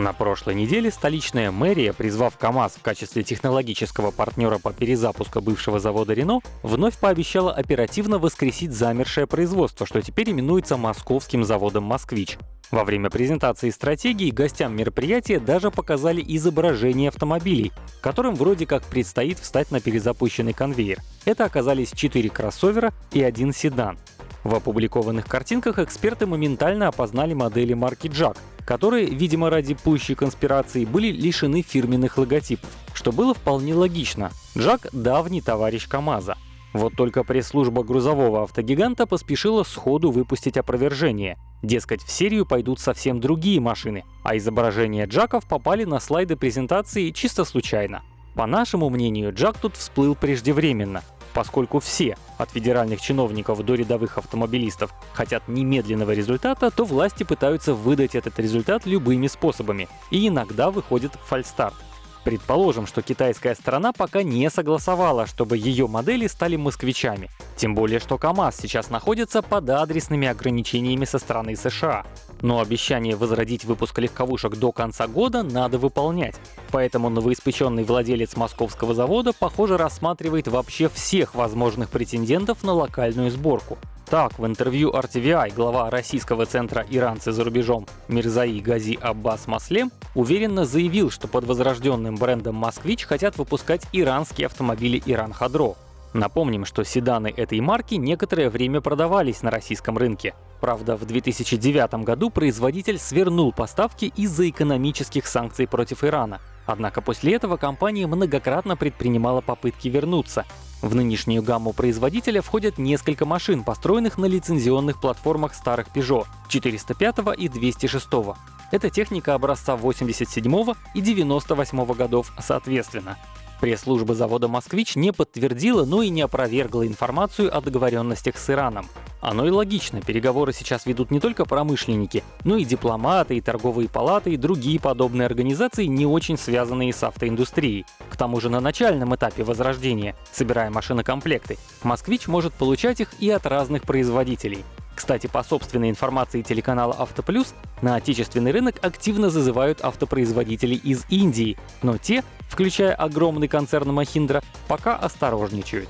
На прошлой неделе столичная мэрия, призвав КАМАЗ в качестве технологического партнера по перезапуску бывшего завода Рено, вновь пообещала оперативно воскресить замершее производство, что теперь именуется московским заводом «Москвич». Во время презентации стратегии гостям мероприятия даже показали изображение автомобилей, которым вроде как предстоит встать на перезапущенный конвейер. Это оказались четыре кроссовера и один седан. В опубликованных картинках эксперты моментально опознали модели марки Jack, которые, видимо ради пущей конспирации, были лишены фирменных логотипов, что было вполне логично. Джак — давний товарищ КАМАЗа. Вот только пресс-служба грузового автогиганта поспешила сходу выпустить опровержение. Дескать, в серию пойдут совсем другие машины, а изображения Джаков попали на слайды презентации чисто случайно. По нашему мнению, Джак тут всплыл преждевременно, Поскольку все, от федеральных чиновников до рядовых автомобилистов, хотят немедленного результата, то власти пытаются выдать этот результат любыми способами, и иногда выходит фальстарт. Предположим, что китайская сторона пока не согласовала, чтобы ее модели стали москвичами. Тем более, что КАМАЗ сейчас находится под адресными ограничениями со стороны США. Но обещание возродить выпуск легковушек до конца года надо выполнять. Поэтому новоиспеченный владелец московского завода, похоже, рассматривает вообще всех возможных претендентов на локальную сборку. Так, в интервью RTVI глава российского центра «Иранцы за рубежом» Мирзаи Гази Аббас Маслем уверенно заявил, что под возрожденным брендом «Москвич» хотят выпускать иранские автомобили «Иран Хадро». Напомним, что седаны этой марки некоторое время продавались на российском рынке. Правда, в 2009 году производитель свернул поставки из-за экономических санкций против Ирана. Однако после этого компания многократно предпринимала попытки вернуться. В нынешнюю гамму производителя входят несколько машин, построенных на лицензионных платформах старых Peugeot 405 и 206. Это техника образца 87 и 98 годов соответственно. Пресс-служба завода «Москвич» не подтвердила, но и не опровергла информацию о договоренностях с Ираном. Оно и логично, переговоры сейчас ведут не только промышленники, но и дипломаты, и торговые палаты, и другие подобные организации, не очень связанные с автоиндустрией. К тому же на начальном этапе возрождения, собирая машинокомплекты, «Москвич» может получать их и от разных производителей. Кстати, по собственной информации телеканала «Автоплюс», на отечественный рынок активно зазывают автопроизводителей из Индии, но те, включая огромный концерн Махиндра, пока осторожничают.